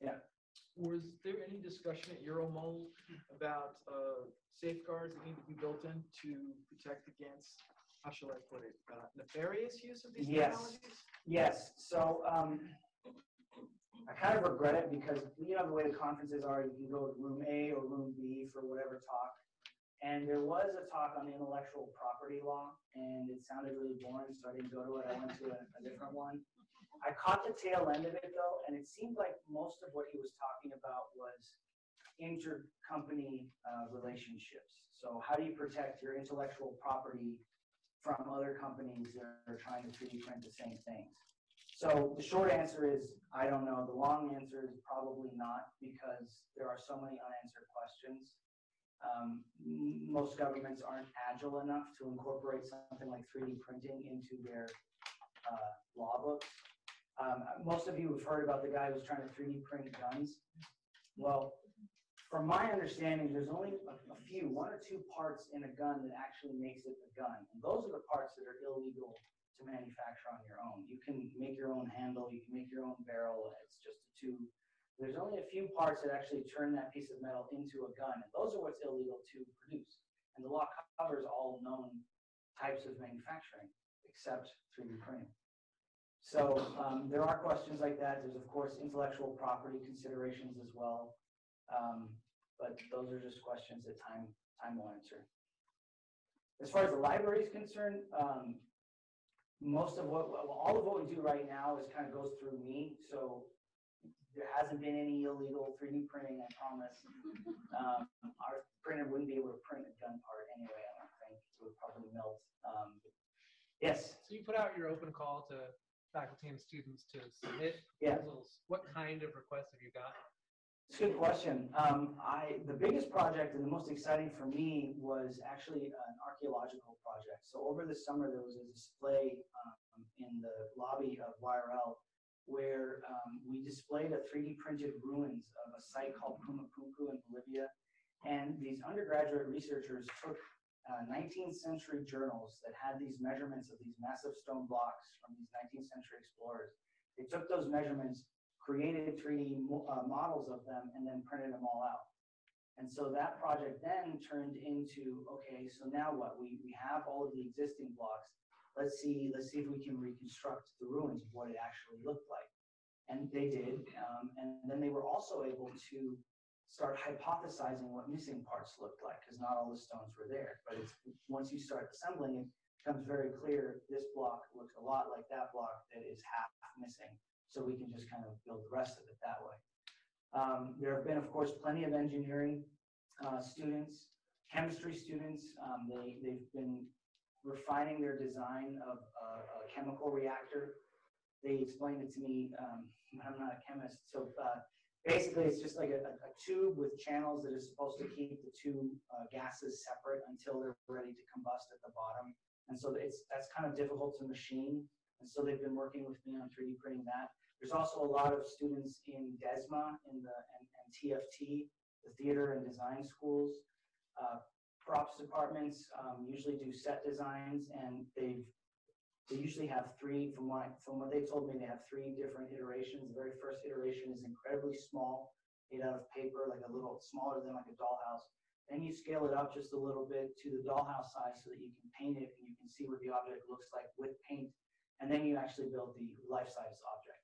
Yeah. Was there any discussion at Euromold about uh, safeguards that need to be built in to protect against, how shall I put it, uh, nefarious use of these Yes. technologies? Yes, so, um, I kind of regret it because, you know, the way the conferences are, you can go to room A or room B for whatever talk. And there was a talk on intellectual property law, and it sounded really boring, so I didn't go to it. I went to a, a different one. I caught the tail end of it though, and it seemed like most of what he was talking about was intercompany uh, relationships. So how do you protect your intellectual property from other companies that are trying to 3D print the same things? So the short answer is, I don't know. The long answer is probably not, because there are so many unanswered questions. Um, Most governments aren't agile enough to incorporate something like 3D printing into their uh, law books. Um, Most of you have heard about the guy who's trying to 3D print guns. Well, from my understanding, there's only a few, one or two parts in a gun that actually makes it a gun. And those are the parts that are illegal to manufacture on your own. You can make your own handle, you can make your own barrel, it's just a tube. There's only a few parts that actually turn that piece of metal into a gun, and those are what's illegal to produce. And the law covers all known types of manufacturing, except 3D printing. So um, there are questions like that. There's of course intellectual property considerations as well. Um, but those are just questions that time, time will answer. As far as the library is concerned, um, most of what, well, all of what we do right now is kind of goes through me, so there hasn't been any illegal 3D printing, I promise. Um, our printer wouldn't be able to print a gun part anyway, I don't think, it would probably melt. Um, Yes, So you put out your open call to faculty and students to submit Yeah. proposals. What kind of requests have you got? It's a good question. Um, I, the biggest project and the most exciting for me was actually an archaeological project. So over the summer, there was a display um, in the lobby of YRL where um, we displayed a 3D printed ruins of a site called Pumapunku in Bolivia. And these undergraduate researchers took uh, 19th century journals that had these measurements of these massive stone blocks from these 19th century explorers. They took those measurements created 3D mo- uh, models of them and then printed them all out. And so that project then turned into, okay, so now what? We, we have all of the existing blocks. Let's see, let's see if we can reconstruct the ruins of what it actually looked like. And they did. Um, and then they were also able to start hypothesizing what missing parts looked like because not all the stones were there. But once you start assembling it, it becomes very clear this block looks a lot like that block that is half missing so we can just kind of build the rest of it that way. Um, there have been, of course, plenty of engineering uh, students, chemistry students. Um, they, they've been refining their design of a, a chemical reactor. They explained it to me. Um, <laughs> I'm not a chemist, so uh, basically, it's just like a, a, a tube with channels that is supposed to keep the two uh, gases separate until they're ready to combust at the bottom. And so it's that's kind of difficult to machine. And so they've been working with me on 3D printing that. There's also a lot of students in DESMA in the and, and TFT, the theater and design schools. Uh, props departments um, usually do set designs, and they've they usually have three. From what from what they told me, they have three different iterations. The very first iteration is incredibly small, made out of paper, like a little smaller than like a dollhouse. Then you scale it up just a little bit to the dollhouse size so that you can paint it and you can see what the object looks like with paint and then you actually build the life-size object.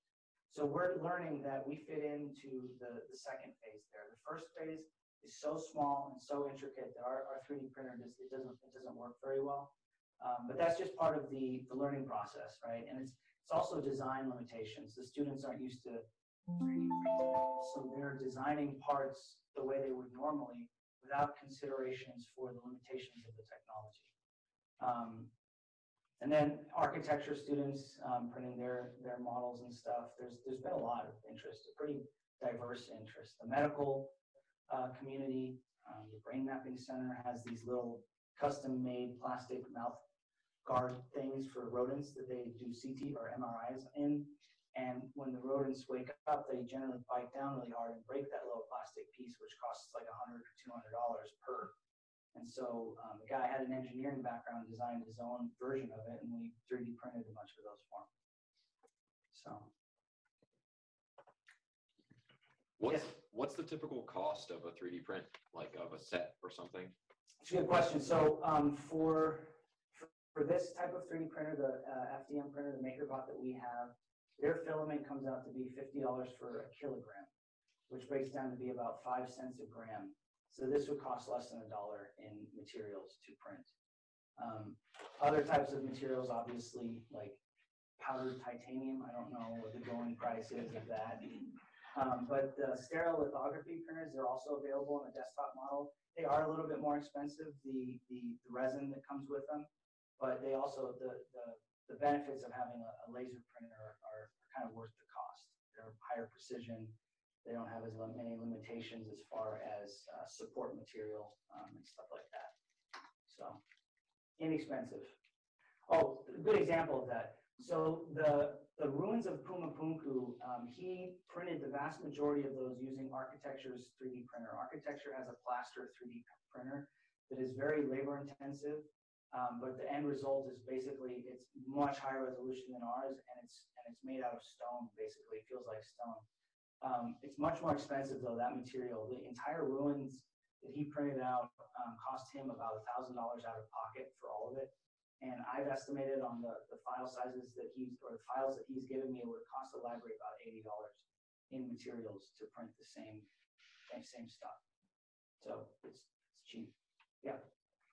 So we're learning that we fit into the, the second phase there. The first phase is so small and so intricate that our, our 3D printer just it doesn't it doesn't work very well. Um, but that's just part of the, the learning process, right? And it's it's also design limitations. The students aren't used to 3D printing, so they're designing parts the way they would normally without considerations for the limitations of the technology. Um, and then architecture students um, printing their their models and stuff. There's there's been a lot of interest, a pretty diverse interest. The medical uh, community, um, the Brain Mapping Center has these little custom-made plastic mouth guard things for rodents that they do CT or MRIs in. And when the rodents wake up, they generally bite down really hard and break that little plastic piece, which costs like hundred or two hundred dollars per and so um, the guy had an engineering background, designed his own version of it, and we 3D printed a bunch of those for him. So, What's, Yes. what's the typical cost of a 3D print, like of a set or something? it's a good question. So um, for, for for this type of 3D printer, the uh, FDM printer, the MakerBot that we have, their filament comes out to be $50 for a kilogram, which breaks down to be about five cents a gram. So this would cost less than a dollar in materials to print. Um, other types of materials, obviously, like powdered titanium, I don't know what the going price is of that. Um, but the stereolithography printers, they're also available in the desktop model. They are a little bit more expensive, the, the, the resin that comes with them. But they also, the, the, the benefits of having a, a laser printer are, are kind of worth the cost. They're higher precision. They don't have as many limitations as far as uh, support material um, and stuff like that. So inexpensive. Oh, a good example of that. So the, the ruins of Puma Punku, um, he printed the vast majority of those using Architecture's 3D printer. Architecture has a plaster 3D printer that is very labor intensive, um, but the end result is basically, it's much higher resolution than ours and it's, and it's made out of stone, basically. It feels like stone. Um, it's much more expensive though, that material. The entire ruins that he printed out um, cost him about a thousand dollars out of pocket for all of it. And I've estimated on the, the file sizes that he's, or the files that he's given me, it would cost the library about eighty dollars in materials to print the same, same, same stuff. So it's, it's cheap. Yeah.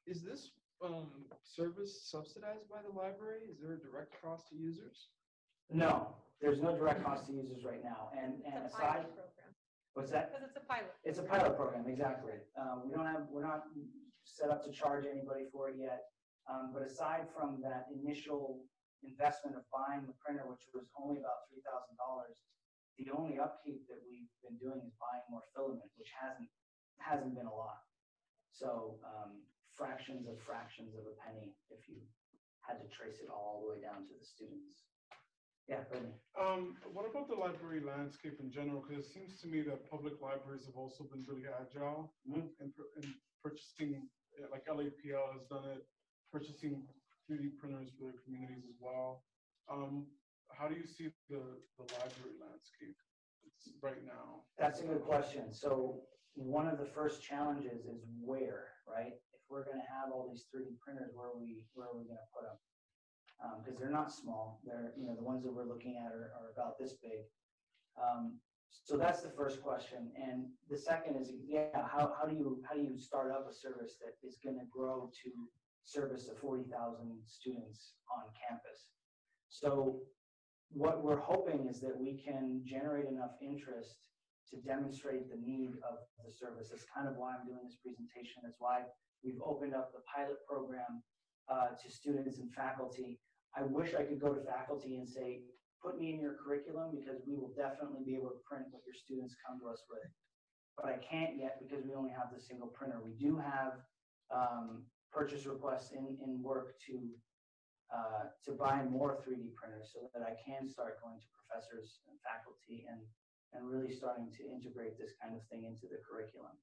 Is this, um, service subsidized by the library? Is there a direct cost to users? No, there's no direct cost to users right now. And, and It's a aside, pilot program, what's that? because it's a pilot. It's a pilot program, exactly. Uh, we don't have, we're not set up to charge anybody for it yet. Um, but aside from that initial investment of buying the printer, which was only about three thousand dollars, the only upkeep that we've been doing is buying more filament, which hasn't, hasn't been a lot. So, um, fractions of fractions of a penny if you had to trace it all the way down to the students. Yeah, Brittany. Um, what about the library landscape in general? Because it seems to me that public libraries have also been really agile Mhm. in, in purchasing, uh, like LAPL has done it, purchasing 3D printers for their communities as well. Um, how do you see the, the library landscape right now? That's a good question. So one of the first challenges is where, right? If we're gonna have all these 3D printers, where are we, where are we gonna put them? Um, because they're not small. They're, you know, the ones that we're looking at are, are about this big. Um, so that's the first question. And the second is, yeah, how, how do you, how do you start up a service that is gonna grow to service the forty thousand students on campus? So what we're hoping is that we can generate enough interest to demonstrate the need of the service. That's kind of why I'm doing this presentation. That's why we've opened up the pilot program uh, to students and faculty. I wish I could go to faculty and say, put me in your curriculum because we will definitely be able to print what your students come to us with. But I can't yet because we only have the single printer. We do have um, purchase requests in, in work to uh, to buy more 3D printers so that I can start going to professors and faculty and, and really starting to integrate this kind of thing into the curriculum.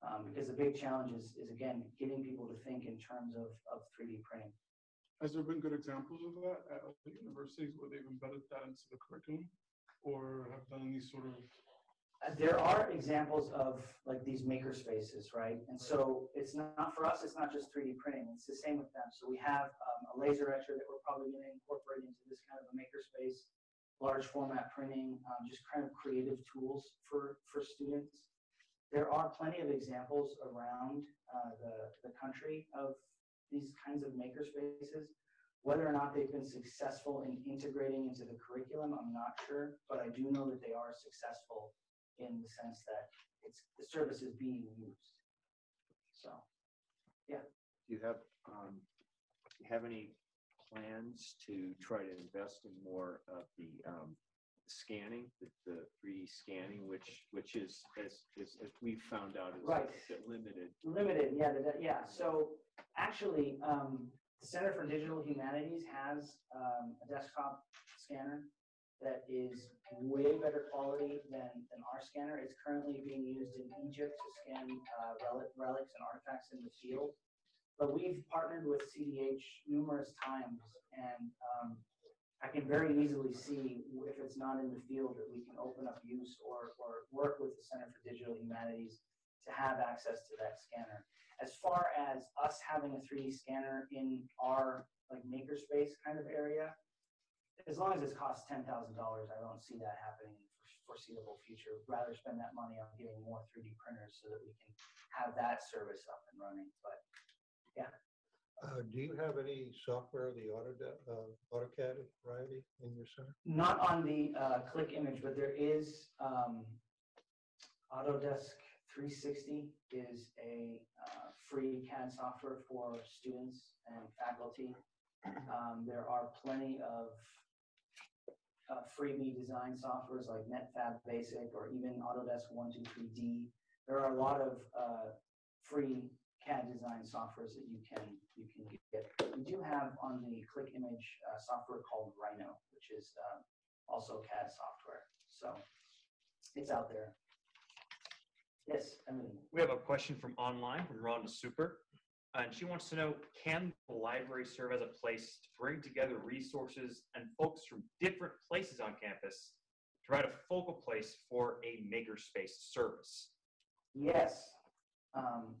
Um, because the big challenge is, is again, getting people to think in terms of, of 3D printing. Has there been good examples of that at other universities where they've embedded that into the curriculum? Or have done any sort of Uh, There are examples of like these maker spaces, right? And so it's not, for us, it's not just 3D printing, it's the same with them. So we have um, a laser etcher that we're probably gonna incorporate into this kind of a maker space, large format printing, um, just kind of creative tools for, for students. There are plenty of examples around uh, the, the country of these kinds of maker spaces. Whether or not they've been successful in integrating into the curriculum, I'm not sure, but I do know that they are successful in the sense that it's, the service is being used. So, yeah. Do you have, um, do you have any plans to try to invest in more of the, um, scanning, the, the three D scanning, which, which is, as, as, as we found out is Right. limited? limited, yeah, the, yeah, so actually, um, the Center for Digital Humanities has, um, a desktop scanner that is way better quality than, than our scanner. It's currently being used in Egypt to scan, uh, relic, relics and artifacts in the field. But we've partnered with CDH numerous times and, um, I can very easily see if it's not in the field that we can open up use or, or work with the Center for Digital Humanities to have access to that scanner. As far as us having a 3D scanner in our like makerspace kind of area, as long as it costs ten thousand dollars, I don't see that happening in the foreseeable future. Rather spend that money on getting more 3D printers so that we can have that service up and running. But Uh, do you have any software, the Autodesk, uh, AutoCAD variety in your center? Not on the uh, CLICC image, but there is um, Autodesk 360 is a uh, free CAD software for students and faculty. Um, There are plenty of uh, freebie design softwares like Netfabb Basic or even Autodesk 123D. There are a lot of uh, free CAD design softwares that you can you can get. We do have on the CLICC image uh, software called Rhino, which is uh, also CAD software. So it's out there. Yes, Emily. We have a question from online from Rhonda Super. And she wants to know, can the library serve as a place to bring together resources and folks from different places on campus to provide a focal place for a makerspace service? Yes. Um,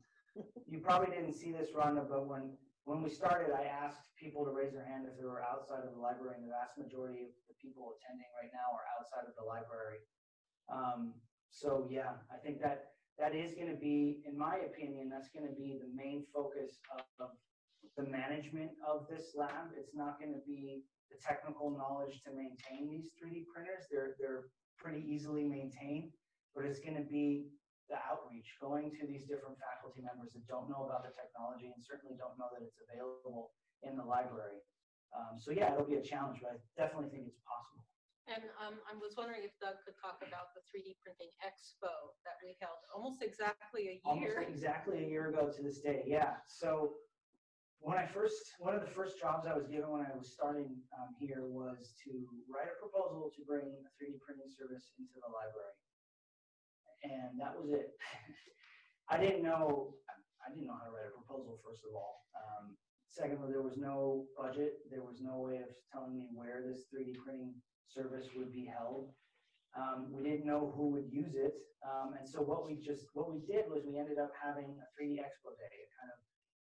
you probably didn't see this, Rhonda, but when, when we started, I asked people to raise their hand if they were outside of the library, and the vast majority of the people attending right now are outside of the library. Um, so yeah, I think that, that is gonna be, in my opinion, that's gonna be the main focus of the management of this lab. It's not gonna be the technical knowledge to maintain these 3D printers. They're, they're pretty easily maintained, but it's gonna be the outreach, going to these different faculty members that don't know about the technology and certainly don't know that it's available in the library. Um, so yeah, it'll be a challenge, but I definitely think it's possible. And um, I was wondering if Doug could talk about the 3D printing expo that we held almost exactly a year. Almost exactly a year ago to this day, yeah. So when I first, one of the first jobs I was given when I was starting um, here was to write a proposal to bring a 3D printing service into the library. And that was it. <laughs> I didn't know, I didn't know how to write a proposal, first of all. Um, secondly, there was no budget. There was no way of telling me where this 3D printing service would be held. Um, we didn't know who would use it. Um, and so what we just, what we did was we ended up having a 3D Expo Day, kind of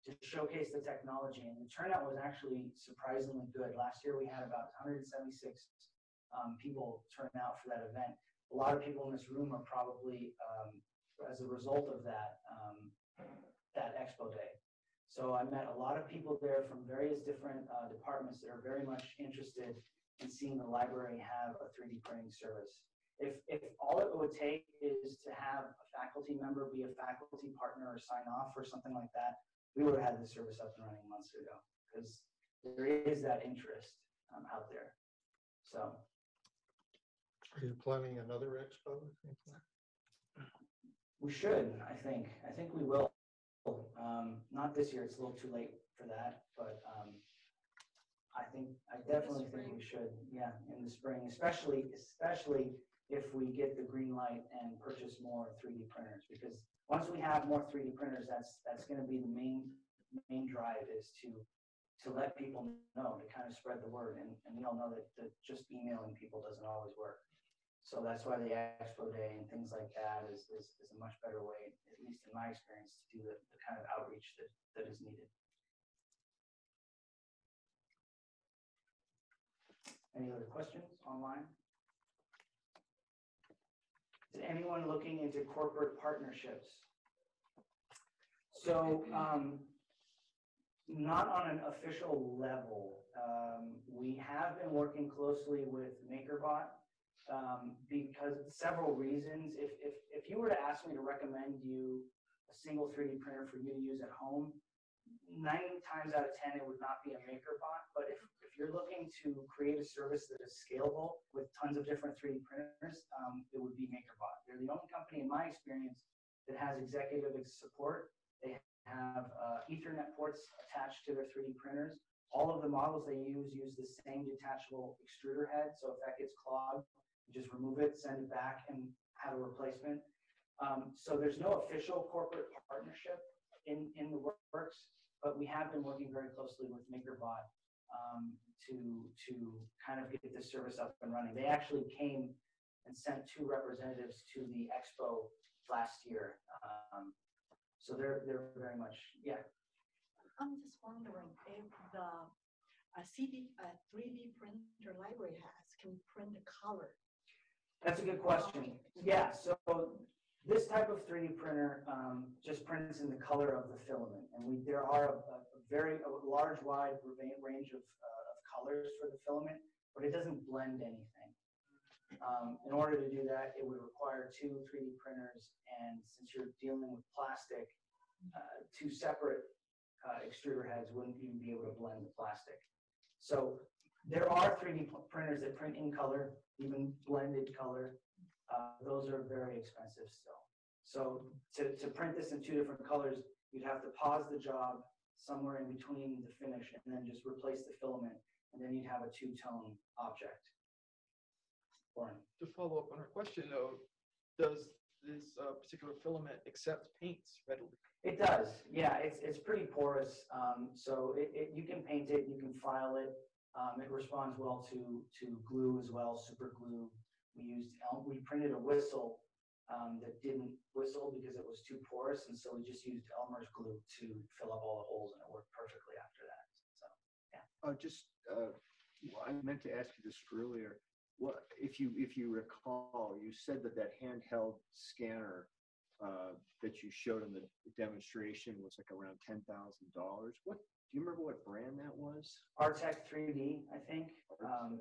to showcase the technology. And the turnout was actually surprisingly good. Last year we had about 176 um, people turn out for that event. A lot of people in this room are probably, um, as a result of that, um, that Expo Day. So I met a lot of people there from various different uh, departments that are very much interested in seeing the library have a 3D printing service. If, if all it would take is to have a faculty member be a faculty partner or sign off or something like that, we would have had the service up and running months ago because there is that interest um, out there. So Are you planning another expo? or anything like we should, I think. I think we will. Um, not this year, it's a little too late for that, but um, I think, I definitely think we should, yeah, in the spring, especially, especially if we get the green light and purchase more 3D printers, because once we have more 3D printers, that's, that's gonna be the main, main drive is to, to let people know, to kind of spread the word, and, and we all know that, that just emailing people doesn't always work. So that's why the expo day and things like that is, is, is a much better way, at least in my experience, to do the, the kind of outreach that, that is needed. Any other questions online? Is anyone looking into corporate partnerships? So, um, not on an official level. Um, we have been working closely with MakerBot um, because several reasons. If, if, if you were to ask me to recommend you a single 3D printer for you to use at home, nine times out of 10, it would not be a MakerBot. But if, if you're looking to create a service that is scalable with tons of different 3D printers, um, it would be MakerBot. They're the only company, in my experience, that has executive support. They have uh, Ethernet ports attached to their 3D printers. All of the models they use use the same detachable extruder head. So if that gets clogged, you just remove it, send it back, and have a replacement. Um, so there's no official corporate partnership in, in the works, but we have been working very closely with MakerBot um, to, to kind of get this service up and running. They actually came and sent two representatives to the expo last year. Um, so they're, they're very much, yeah. I'm just wondering if the a CD, a 3D printer library has can print the color. That's a good question. Yeah, so This type of 3D printer um, just prints in the color of the filament, and we, there are a, a very a large, wide range of, uh, of colors for the filament, but it doesn't blend anything. Um, in order to do that, it would require two 3D printers, and since you're dealing with plastic, uh, two separate uh, extruder heads wouldn't even be able to blend the plastic. So there are 3D printers that print in color, even blended color. Uh, those are very expensive still. So to, to print this in two different colors, you'd have to pause the job somewhere in between the finish and then just replace the filament, and then you'd have a two-tone object. Lauren? To follow up on her question though, does this uh, particular filament accept paints readily? It does, yeah, it's, it's pretty porous, um, so it, it, you can paint it, you can file it. Um, it responds well to, to glue as well, super glue. We used, El- we printed a whistle, um, that didn't whistle because it was too porous, and so we just used Elmer's glue to fill up all the holes, and it worked perfectly after that, so, yeah. Uh, just, uh, I meant to ask you this earlier. What, if you, if you recall, you said that that handheld scanner uh, that you showed in the demonstration was like around ten thousand dollars. What, do you remember what brand that was? Artec 3D, I think. Um,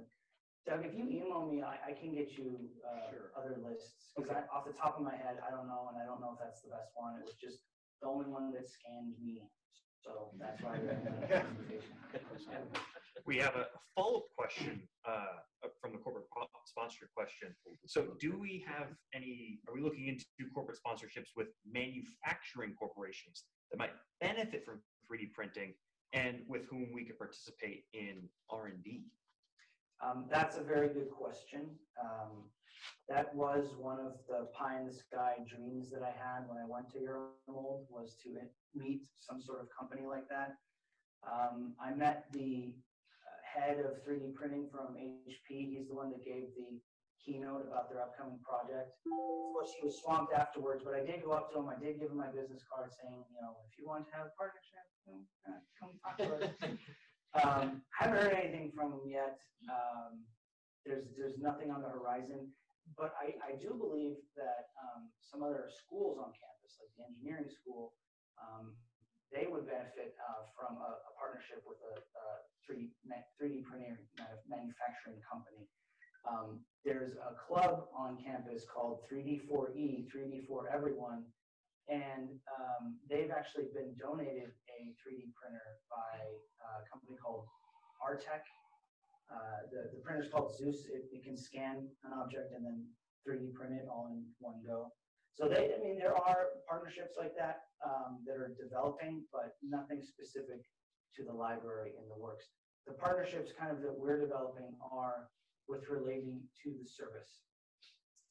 Doug, if you email me, I, I can get you, uh, Sure. other lists. Cause I, off the top of my head, I don't know, and I don't know if that's the best one. It was just the only one that scanned me. So that's why. I ran the presentation. We have a follow-up question uh, from the corporate po- sponsorship question. So do we have any, are we looking into corporate sponsorships with manufacturing corporations that might benefit from 3D printing and with whom we could participate in R&D? Um, that's a very good question. Um, that was one of the pie in the sky dreams that I had when I went to Euromold was to meet some sort of company like that. Um, I met the uh, head of 3D printing from HP. He's the one that gave the keynote about their upcoming project. Of course, he was swamped afterwards, but I did go up to him. I did give him my business card saying, you know, if you want to have a partnership, <laughs> Um, haven't heard anything from them yet. Um, there's, there's nothing on the horizon, but I, I do believe that, um, some other schools on campus, like the engineering school, um, they would benefit, uh, from a, a partnership with a, a 3D, 3D printing manu- manufacturing company. Um, there's a club on campus called 3D4E, 3D for Everyone, and um, they've actually been donated a 3D printer by a company called Artec. Uh, the, the printer's called Zeus. It, it can scan an object and then 3D print it all in one go. So they, I mean, there are partnerships like that um, that are developing, but nothing specific to the library in the works. The partnerships kind of that we're developing are with relating to the service.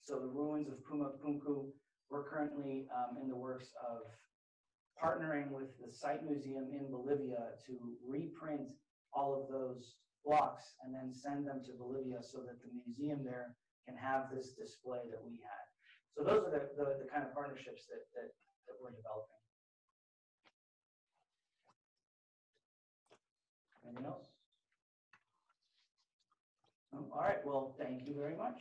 So the ruins of Puma Punku, we're currently um, in the works of partnering with the site museum in Bolivia to reprint all of those blocks and then send them to Bolivia so that the museum there can have this display that we had. So those are the, the, the kind of partnerships that, that, that we're developing. Anything else? No? All right, well, thank you very much.